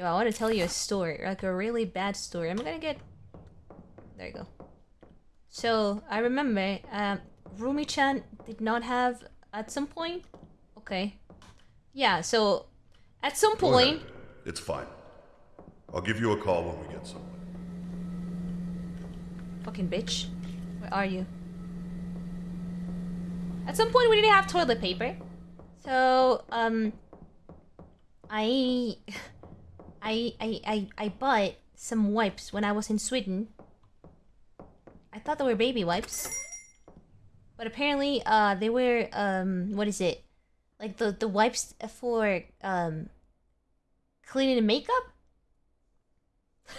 Yo, I want to tell you a story, like a really bad story. I'm gonna get. There you go. So I remember, um, Rumi-chan did not have at some point. Okay. Yeah. So at some Go point. ahead. It's fine. I'll give you a call when we get somewhere. Fucking bitch. Where are you? At some point we didn't have toilet paper. So, um I I I I, I bought some wipes when I was in Sweden. I thought they were baby wipes. But apparently uh they were um what is it? Like the the wipes for um cleaning makeup?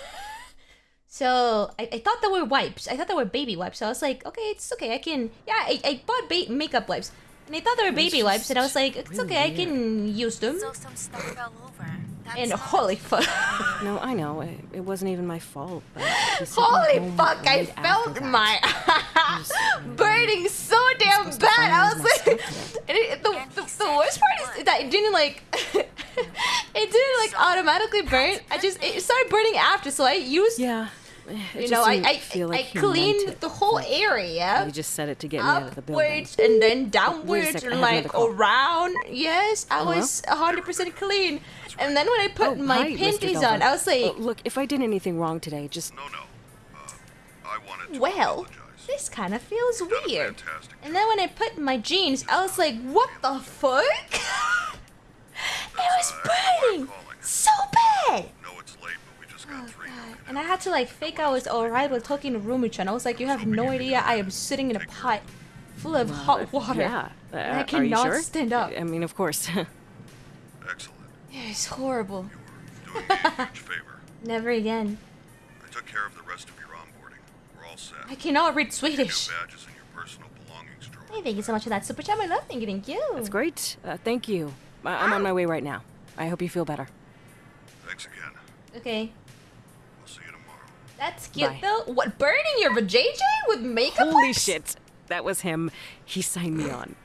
So I, I thought they were wipes. I thought they were baby wipes. So I was like, okay, it's okay. I can. Yeah, I, I bought makeup wipes, and I thought they were baby wipes, and I was like, it's really okay. I can use them. So some stuff fell over. And holy fuck, No, I know. It, it wasn't even my fault. But he sent me holy fuck! I right after felt my Just, burning so damn bad. I was like, and it, the, the, the worst part is that it didn't like, it didn't like automatically burn. I just it started burning after, so I used. Yeah. It You just know, I I, feel like I cleaned the whole area. He just said it to get me out of the building. upwards and then downwards sec, and like around. Yes, I Hello? was hundred percent clean. And then when I put Oh, my hi, panties on, I was like, Uh, look, if I did anything wrong today, just No, no. Uh, I wanted to well, apologize. this kind of feels You've done a weird. And then when I put my jeans, I was like, what the fuck? it was burning And I had to like fake I was alright with talking to Rumi-chan. I was like, you have no idea. I am sitting in a pot full of hot water. yeah. Uh, And I are you cannot sure? stand up. I mean, of course. Excellent. It's horrible. You were doing me a huge favor. Never again. I took care of the rest of your onboarding. We're all set. I cannot read Your Swedish. badges and your personal belongings drawer. Hey, thank you so much for that super chat. I love thank you, thank you. That's great. Uh, thank you. I- I'm on my way right now. I hope you feel better. Thanks again. Okay, that's cute Bye. though. What burning your vajayjay with makeup? Holy shit. That was him. He signed me on.